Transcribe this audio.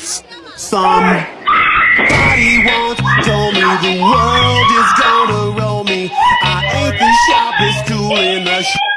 Somebody once told me the world is gonna roll me. I ain't the sharpest tool in the shop.